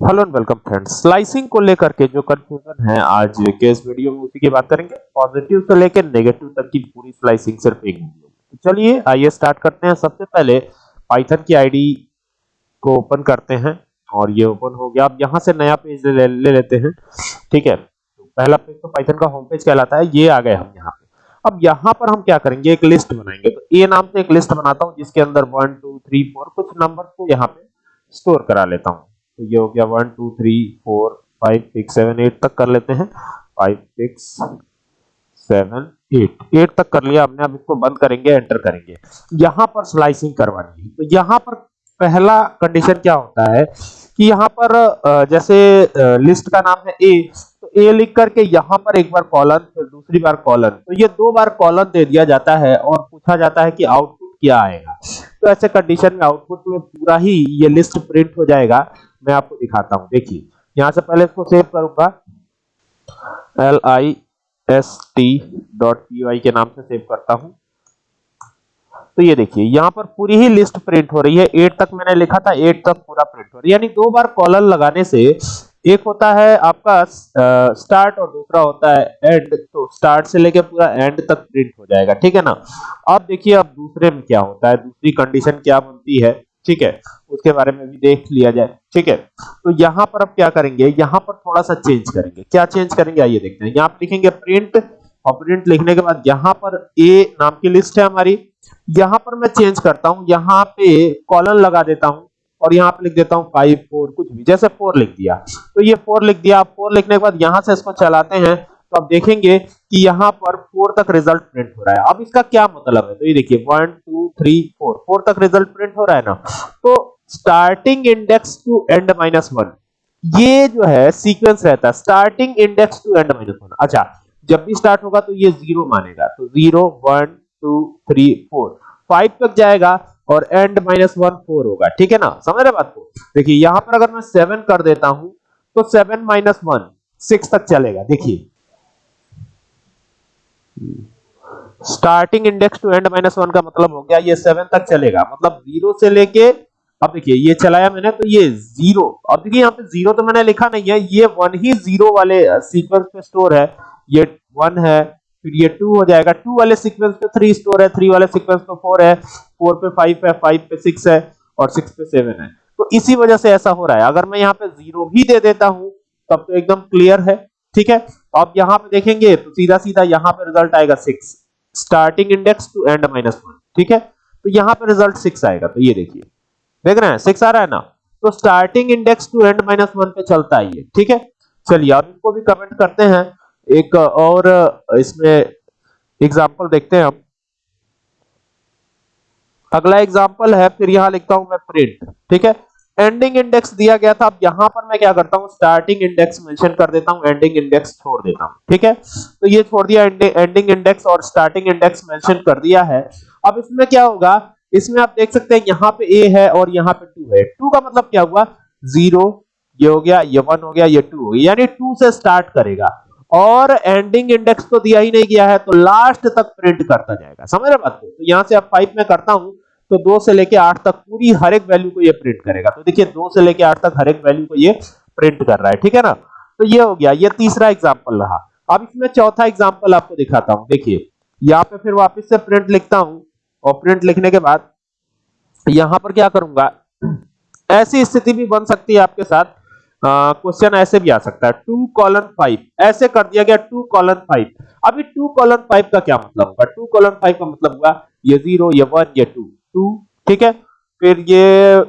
Hello and welcome friends. Slicing को लेकर के जो कंफ्यूजन है आज के इस वीडियो में उसी की बात करेंगे। पॉजिटिव से लेकर नेगेटिव तक की पूरी स्लाइसिंग सिर्फ़ एक वीडियो तो चलिए आइए स्टार्ट करते हैं। सबसे पहले पाइथन की आईडी को ओपन करते हैं और ये ओपन हो गया। अब यहाँ से नया पेज ले, ले लेते हैं। ठीक है? तो पहला पेज तो पाइथन का होम पेज कहलाता है। ये आ गए हम यहाँ पे। अब यहाँ पर हम क्या करेंगे? एक लिस्ट बनाएँगे। तो ए नाम से एक लिस्ट बनाता हूँ जिसके अंदर वन टू थ्री फोर कुछ नंबर को यहाँ पे स्टोर करा लेता हूँ। तो ये हो गया one, two, three, four, five, six, seven, eight तक कर लेते हैं। Five, six, seven, eight. Eight तक कर लिया हमने, अब इसको बंद करेंगे, एंटर करेंगे। यहाँ पर स्लाइसिंग करवानी है। तो यहाँ पर पहला कंडीशन क्या होता है कि यहाँ पर जैसे लिस्ट का नाम है ए तो ए लिख करके यहाँ पर एक बार कॉलन फिर दूसरी बार कॉलन तो ये दो बार कॉलन दे दिया जाता है और पूछा जाता है कि आउटपुट क्या आएगा। तो ऐसे कंडीशन में आउटपुट में पूरा ही ये लिस्ट प्रिंट हो जाएगा। मैं आपको दिखाता हूँ। देखिए, यहाँ से पहले इसको सेव करूँगा। L I S T dot P Y के नाम से सेव करता हूँ। तो ये देखिए, यहाँ पर पूरी ही लिस्ट प्रिंट हो रही है। एट तक मैंने लिखा था एट तक पूरा प्रिंट हो रही है। यानी दो बार कॉलर लगाने से एक होता है आपका स्टार्ट और दूसरा होता है एंड तो स्टार्ट से लेके पूरा एंड तक प्रिंट हो जाएगा। ठीक है ना? अब देखिए, अब दूसरे में क्या होता है? दूसरी कंडीशन क्या बनती है? ठीक है? उसके बारे में भी देख लिया जाए। ठीक है? तो यहाँ पर अब क्या करेंगे? यहाँ पर थोड़ा सा चेंज करेंगे। क्या चेंज करेंगे? आइए देखते हैं। यहाँ पर लिखेंगे प्रिंट और प्रिंट लिखने के बाद यहाँ पर ए नाम की लिस्ट है हमारी। यहाँ पर मैं चेंज करता हूँ। यहाँ पे कॉलन लगा देता हूँ, और यहाँ पे लिख देता हूँ फाइव फोर कुछ भी। जैसे फोर लिख दिया। तो ये फोर लिख दिया। फोर लिखने के बाद यहाँ से इसको चलाते हैं। तो आप देखेंगे कि यहाँ पर फोर तक रिज़ल्ट प्रिंट हो रहा है। अब इसका क्या मतलब है? तो ये देखिए one two three four four तक रिज़ल्ट प्रिंट हो रहा है ना? तो starting index to end minus one ये जो है सीक्वेंस रहता है। Starting index to end minus one अच्छा जब भी स्टार्ट होगा तो ये ज़ीरो मानेगा। तो zero one two three four five तक जाएगा और एंड माइनस वन फोर होगा। ठीक है ना? समझ रहे बात को? देखिए, यहाँ पर अगर मैं सेवन कर देता हूँ तो सेवन माइनस वन सिक्स तक चलेगा। देखिए starting index to end minus one का मतलब हो गया, ये सेवन तक चलेगा। मतलब ज़ीरो से लेके, अब देखिए, ये चलाया मैंने तो ये ज़ीरो अब देखिए, यहाँ पे ज़ीरो तो मैंने लिखा नहीं है, ये वन ही ज़ीरो वाले सीक्वेंस पे स्टोर है। ये वन है, फिर ये टू हो जाएगा। टू वाले सीक्वेंस पे थ्री स्टोर है थ्री वाले सीक्वेंस पे फोर है फोर पे फाइव है फाइव पे सिक्स है, और सिक्स पे सेवन है। तो इसी वजह से ऐसा हो रहा है। अगर मैं यहाँ पे ज़ीरो भी दे देता हूँ, तब तो एकदम क्लियर है। ठीक है? अब यहाँ पे देखेंगे तो सीधा सीधा यहाँ पे रिज़ल्ट आएगा six starting index to end minus one ठीक है? तो यहाँ पे रिज़ल्ट सिक्स आएगा तो ये देखिए। देख रहे हैं सिक्स आ रहा है ना? तो starting index to end minus one पे चलता है ये, ठीक है? चलिए, अब इनको भी कमेंट करते हैं। एक, और, इसमें एग्जांपल देखते हैं हम। अगला एग्जांपल है, फिर यहाँ लिखता हूँ मैं प्रिंट ठीक है? एंडिंग इंडेक्स दिया गया था। अब यहाँ पर मैं क्या करता हूँ? स्टार्टिंग इंडेक्स मेंशन कर देता हूँ एंडिंग इंडेक्स छोड़ देता हूँ, ठीक है? तो ये छोड़ दिया एंडिंग इंडेक्स और स्टार्टिंग इंडेक्स मेंशन कर दिया है। अब इसमें क्या होगा? इसमें आप देख सकते हैं, यहाँ पे ए है और यहाँ पे टू है। टू का मतलब क्या हुआ? ज़ीरो ये हो गया, ये वन हो गया, ये टू हो गया। यानी टू से स्टार्ट करेगा। और एंडिंग इंडेक्स तो दिया ही नहीं गया है तो लास्ट तक प्रिंट करता जाएगा। समझ रहे बात को? तो यहाँ से अब फाइव में करता हूँ तो दो से लेके आठ तक पूरी हर एक वैल्यू को ये प्रिंट करेगा। तो देखिए, दो से लेके आठ तक हर एक वैल्यू को ये प्रिंट कर रहा है, ठीक है ना? तो ये हो गया, ये तीसरा एग्ज़ाम्पल रहा। अब इसमें चौथा एग्ज़ाम्पल आपको दिखाता हूँ। देखिए, यहाँ पे फिर वापस से प्रिंट लिखता हूँ और प्रिंट लिखने के बाद यहाँ पर क्या करूँगा? ऐसी स्थिति भी बन सकती है आपके साथ। क्वेश्चन ऐसे भी आ सकता है। टू कॉलन फाइव ऐसे कर दिया गया टू कॉलन फाइव अभी टू कॉलन फाइव का क्या मतलब होगा टू कॉलन फाइव का मतलब हुआ ये ज़ीरो ये वन ये टू टू ठीक है? फिर ये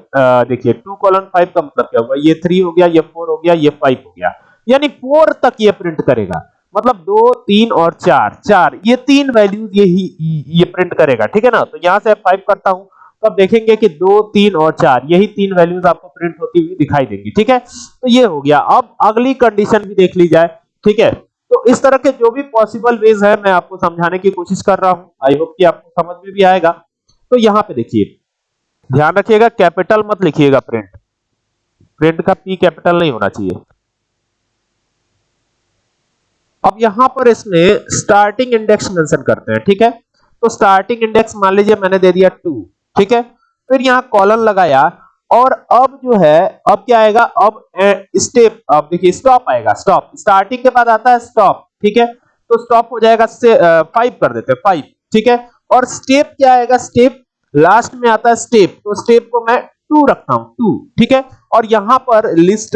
देखिए टू कॉलन फाइव का मतलब क्या हुआ? ये थ्री हो गया, ये फोर हो गया, ये फाइव हो गया। यानी फोर तक ये प्रिंट करेगा। मतलब दो, तीन और चार। चार, ये तीन वैल्यूज़ ये ही ये प्रिंट करेगा, ठीक है ना? तो यहाँ से फाइव करता हूँ। तो अब देखेंगे कि दो, तीन और चार, यही तीन वैल्यूज़ आपको प्रिंट होती हुई दिखाई देंगी, ठीक है? तो ये हो गया। अब अगली कंडीशन भी देख ली जाए, ठीक है? तो इस तरह के जो भी पॉसिबल वेज है, मैं आपको समझाने की कोशिश कर रहा हूँ। आई होप कि आपको समझ में भी आएगा। तो यहाँ पे देखिए, ध्यान रखिएगा कैपिटल मत लिखिएगा प्रिंट प्रिंट का पी कैपिटल नहीं होना चाहिए। अब यहाँ पर इसमें स्टार्टिंग इंडेक्स मेंशन करते हैं, ठीक है? तो स्टार्टिंग इंडेक्स मान लीजिए मैंने दे दिया टू ठीक है? फिर यहाँ कॉलन लगाया, और अब जो है, अब क्या आएगा? अब स्टेप अब देखिए स्टॉप आएगा स्टॉप स्टार्टिंग के बाद आता है स्टॉप ठीक है? तो स्टॉप हो जाएगा फाइव कर देते हैं फाइव ठीक है? और स्टेप क्या आएगा? स्टेप लास्ट में आता है स्टेप तो स्टेप को मैं टू रखता हूँ टू ठीक है? और यहाँ पर लिस्ट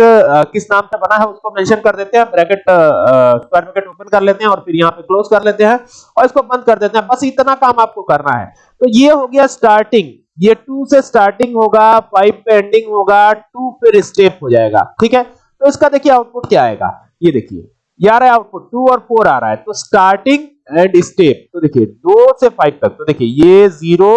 किस नाम से बना है उसको मेंशन कर देते हैं ब्रैकेट स्क्वायर ब्रैकेट ओपन कर लेते हैं और फिर यहाँ पे क्लोज कर लेते हैं और इसको बंद कर देते हैं। बस इतना काम आपको करना है। तो ये हो गया स्टार्टिंग ये टू से स्टार्टिंग होगा फाइव पे एंडिंग होगा टू फिर स्टेप हो जाएगा, ठीक है? तो इसका देखिए आउटपुट क्या आएगा? ये देखिए। ये आ रहा है आउटपुट टू और फोर आ रहा है। तो स्टार्टिंग एंड स्टेप तो देखिए, दो से फाइव तक तो देखिए, ये ज़ीरो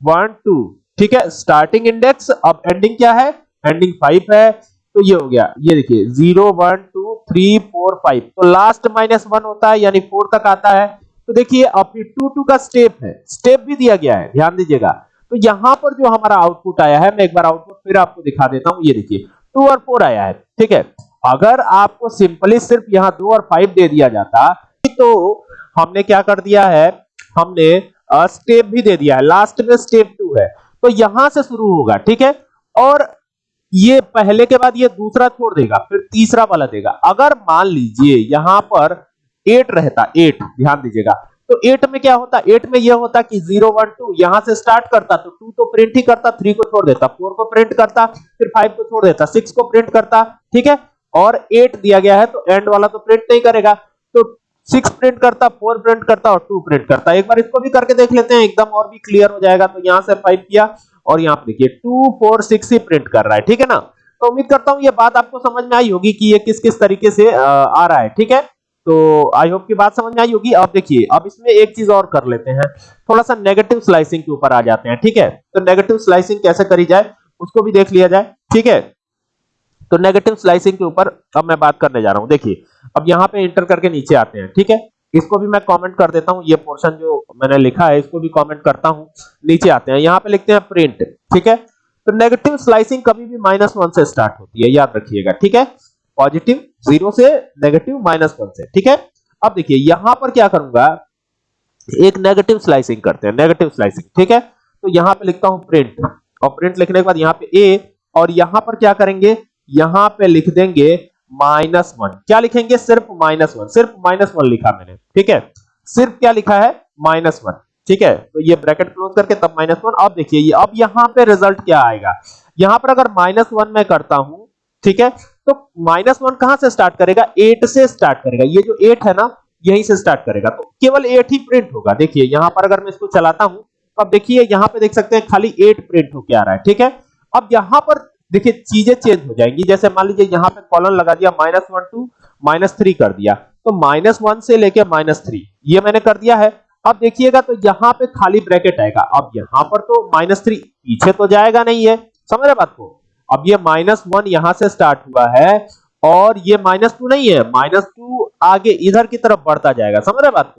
वन टू ठीक है? स्टार्टिंग इंडेक्स अब एंडिंग क्या है? एंडिंग फाइव है। तो ये हो गया, ये देखिए zero one two three four five तो लास्ट माइनस वन होता है, यानी फोर तक आता है। तो देखिए अब टू टू का स्टेप है। स्टेप भी दिया गया है, ध्यान दीजिएगा। तो यहाँ पर जो हमारा आउटपुट आया है, मैं एक बार आउटपुट फिर आपको दिखा देता हूँ। ये देखिए टू और फोर आया है, ठीक है? अगर आपको सिंपली सिर्फ़ यहाँ दो और फाइव दे दिया जाता तो हमने क्या कर दिया है? हमने स्टेप भी दे दिया है। लास्ट में स्टेप टू है। तो यहाँ से शुरू होगा, ठीक है? और ये पहले के बाद ये दूसरा छोड़ देगा, फिर तीसरा वाला देगा। अगर मान लीजिए यहाँ पर एट रहता एट ध्यान दीजिएगा। तो एट में क्या होता? एट में यह होता कि ज़ीरो वन टू यहाँ से स्टार्ट करता तो टू तो प्रिंट ही करता थ्री को छोड़ देता फोर को प्रिंट करता, फिर फाइव को छोड़ देता सिक्स को प्रिंट करता, ठीक है? और एट दिया गया है तो एंड वाला तो प्रिंट नहीं करेगा। तो सिक्स प्रिंट करता फोर प्रिंट करता और टू प्रिंट करता। एक बार इसको भी करके देख लेते हैं, एकदम और भी क्लियर हो जाएगा। तो यहाँ से फाइव किया और यहाँ पर देखिए टू फोर सिक्स ही प्रिंट कर रहा है, ठीक है ना? तो उम्मीद करता हूँ ये बात आपको समझ में आई होगी कि ये किस किस तरीके से आ रहा है, ठीक है? तो आई होप की बात समझ में आई होगी। अब देखिए, अब इसमें एक चीज़ और कर लेते हैं। थोड़ा सा नेगेटिव स्लाइसिंग के ऊपर आ जाते हैं, ठीक है? तो नेगेटिव स्लाइसिंग कैसे करी जाए, उसको भी देख लिया जाए, ठीक है? तो नेगेटिव स्लाइसिंग के ऊपर अब मैं बात करने जा रहा हूँ। देखिए, अब यहाँ पे इंटर करके नीचे आते हैं, ठीक है? इसको भी मैं कमेंट कर देता हूँ, ये पोर्शन जो मैंने लिखा है, इसको भी कमेंट करता हूँ, नीचे आते हैं। यहाँ पे लिखते हैं प्रिंट ठीक है? तो नेगेटिव स्लाइसिंग कभी भी माइनस वन से स्टार्ट होती है, याद रखिएगा, ठीक है? पॉजिटिव ज़ीरो से नेगेटिव माइनस वन से, ठीक है? अब देखिए, यहाँ पर क्या करूँगा? एक नेगेटिव स्लाइसिंग करते हैं नेगेटिव स्लाइसिंग ठीक है? तो यहाँ पे लिखता हूँ प्रिंट और प्रिंट लिखने के बाद यहाँ पे ए और यहाँ पर क्या करेंगे? यहाँ पे लिख देंगे माइनस वन। क्या लिखेंगे? सिर्फ़ माइनस वन। सिर्फ़ माइनस वन लिखा मैंने। ठीक है? सिर्फ़ क्या लिखा है? Minus one. ठीक है? तो ये ब्रैकेट क्लोज करके तब माइनस वन। अब देखिए, ये अब यहाँ पे रिज़ल्ट क्या आएगा? यहाँ पर अगर माइनस वन में करता हूँ, ठीक है? तो माइनस वन कहाँ से स्टार्ट करेगा? एट से स्टार्ट करेगा। ये जो एट है ना, यहीं से स्टार्ट करेगा। तो केवल एट ही प्रिंट होगा। देखिए, यहाँ पर अगर मैं इसको चलाता हूँ तो अब देखिए, यहाँ पे देख सकते हैं, खाली एट प्रिंट होके आ रहा है। ठीक है? अब यहाँ पर देखिए, चीज़ें चेंज हो जाएँगी। जैसे मान लीजिए, यहाँ पे कॉलन लगा दिया minus one to minus three कर दिया। तो माइनस वन से लेके माइनस थ्री ये मैंने कर दिया है। अब देखिएगा तो यहाँ पे खाली ब्रैकेट आएगा। अब यहाँ पर तो माइनस थ्री पीछे तो जाएगा नहीं है। समझ रहे बात को? अब ये माइनस वन यहाँ से स्टार्ट हुआ है, और ये माइनस टू नहीं है। माइनस टू आगे इधर की तरफ़ बढ़ता जाएगा। समझ रहे बात